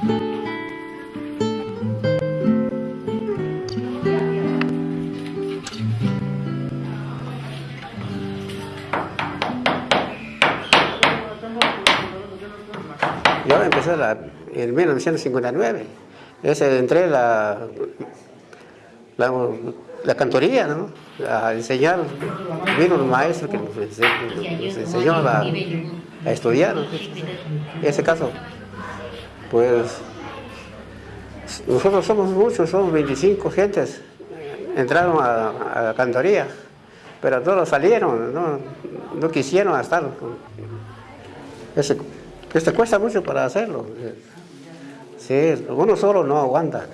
Yo empecé la, en 1959. Ese, entré la, la, cantoría, ¿no? A enseñar. Vino un maestro que nos enseñó, a, estudiar. En ese caso, pues nosotros somos muchos, somos 25 gentes, entraron a, la cantoría, pero todos salieron, no, no quisieron estar. Ese, este cuesta mucho para hacerlo. Sí, uno solo no aguanta.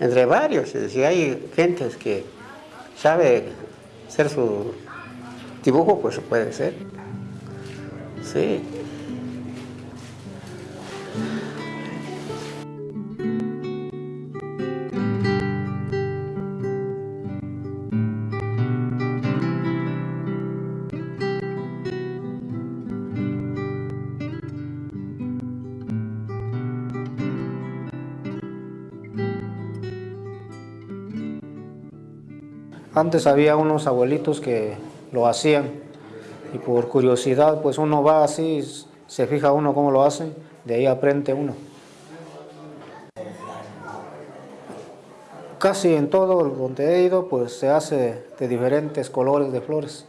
Entre varios, si hay gentes que sabe hacer su dibujo, pues puede ser. Sí. Antes había unos abuelitos que lo hacían y por curiosidad pues uno va así, se fija uno cómo lo hacen, de ahí aprende uno. Casi en todo donde he ido pues se hace de diferentes colores de flores.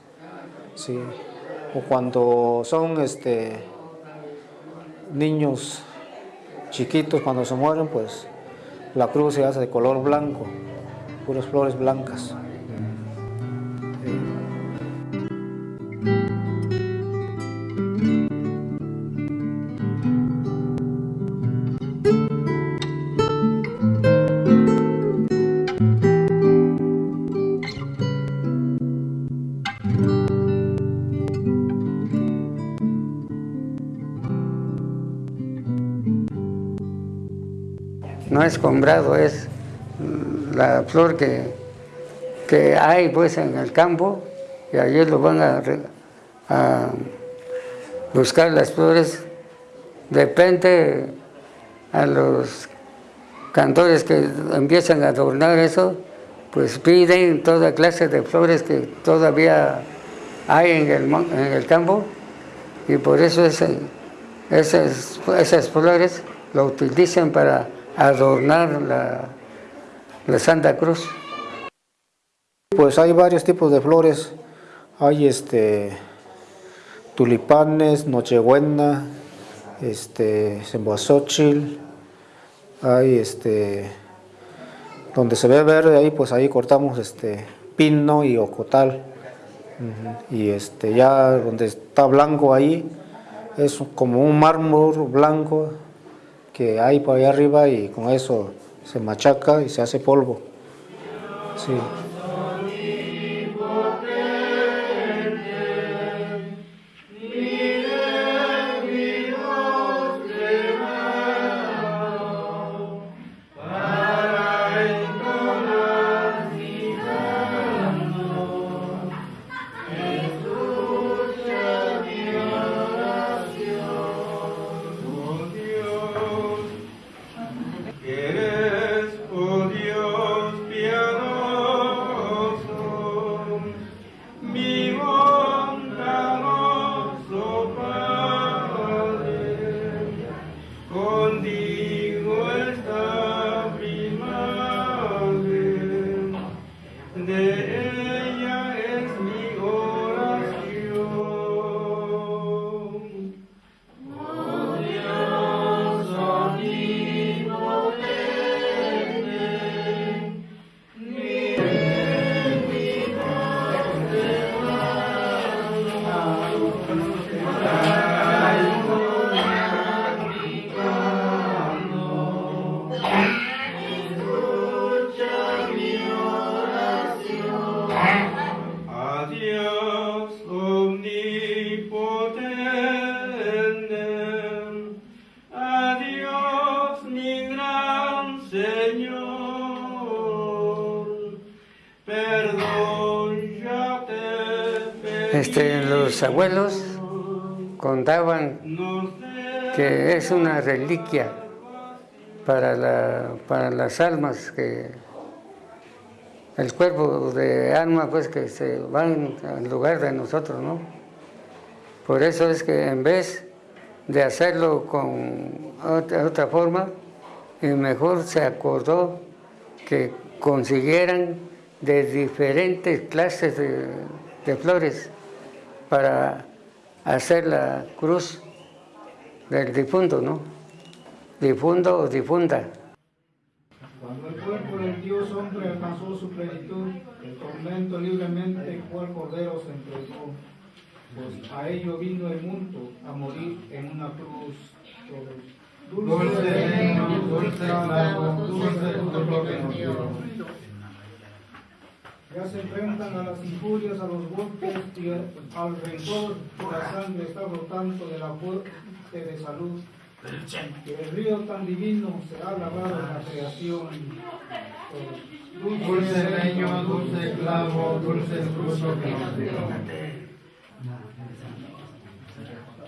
Sí. O cuando son este, niños chiquitos, cuando se mueren pues la cruz se hace de color blanco, puras flores blancas. No es comprado, es la flor que, que hay pues en el campo y allí lo van a, a buscar las flores. Depende a los cantores que empiezan a adornar eso, pues piden toda clase de flores que todavía hay en el, en el campo y por eso esas, esas flores lo utilizan para adornar la, la Santa Cruz. Pues hay varios tipos de flores, hay este tulipanes, nochebuena, este hay este donde se ve verde ahí pues ahí cortamos este pino y ocotal. Y este ya donde está blanco ahí es como un mármol blanco que hay por ahí arriba y con eso se machaca y se hace polvo. Sí. Este, los abuelos contaban que es una reliquia para, la, para las almas que el cuerpo de alma pues que se van al lugar de nosotros, ¿no? Por eso es que en vez de hacerlo con otra, otra forma y mejor se acordó que consiguieran de diferentes clases de, de flores para hacer la cruz del difunto, ¿no? Difunto o difunda. Cuando el cuerpo del Dios hombre alcanzó su plenitud, el tormento libremente cual cordero se entregó, pues a ello vino el mundo a morir en una cruz. Dulce leño, dulce clavo, dulce fruto que nos dio. Ya se enfrentan a las injurias, a los golpes y al rencor. La sangre está brotando de la fuente de salud. Y el río tan divino se ha lavado en la creación. Dulce leño, dulce clavo, dulce fruto que nos dio.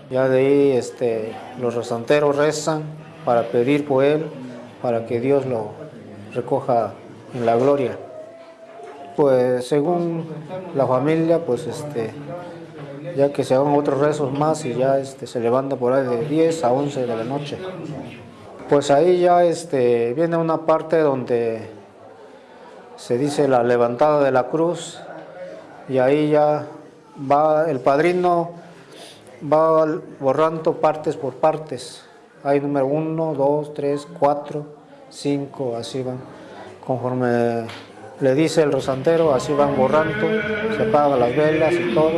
Ya de ahí este, los rezanteros rezan para pedir por él, para que Dios lo recoja en la gloria. Pues según la familia, pues este, ya que se hagan otros rezos más y ya este, se levanta por ahí de 10 a 11 de la noche. Pues ahí ya este, viene una parte donde se dice la levantada de la cruz y ahí ya va el padrino va borrando partes por partes. Hay número 1, 2, 3, 4, 5, así van. Conforme le dice el rosantero, así van borrando, se apagan las velas y todo.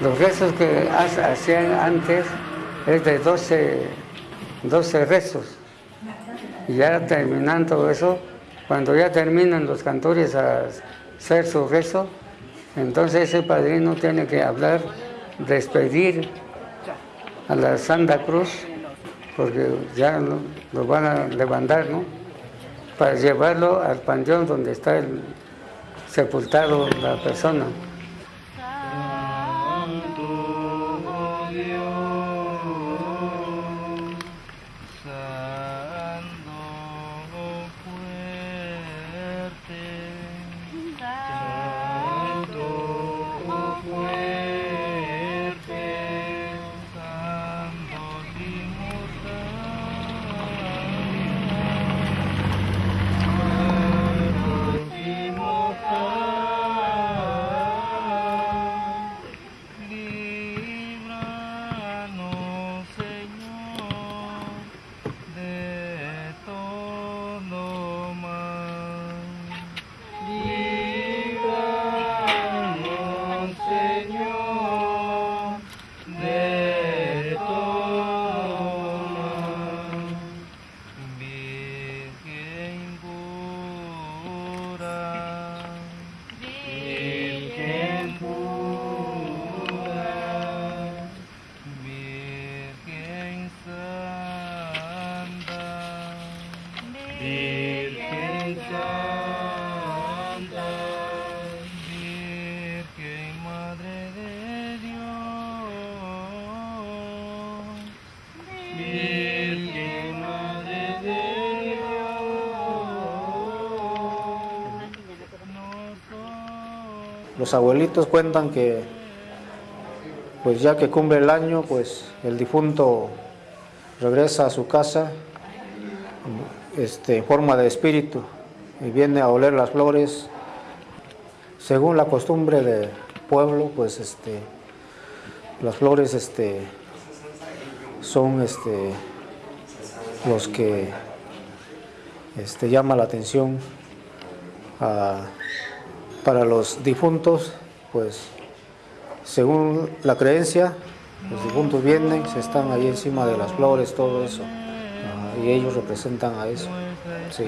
Los rezos que ha- hacían antes es de 12, 12 rezos. Y ya terminando eso, cuando ya terminan los cantores a hacer su rezo, entonces ese padrino tiene que hablar, despedir a la Santa Cruz, porque ya lo, van a levantar, ¿no? Para llevarlo al panteón donde está sepultado la persona. Los abuelitos cuentan que, pues ya que cumple el año, pues el difunto regresa a su casa este, en forma de espíritu y viene a oler las flores. Según la costumbre del pueblo, pues este, las flores este, son este, los que este, llama la atención a para los difuntos, pues según la creencia, los difuntos vienen, se están ahí encima de las flores, todo eso. Ajá, y ellos representan a eso. Sí.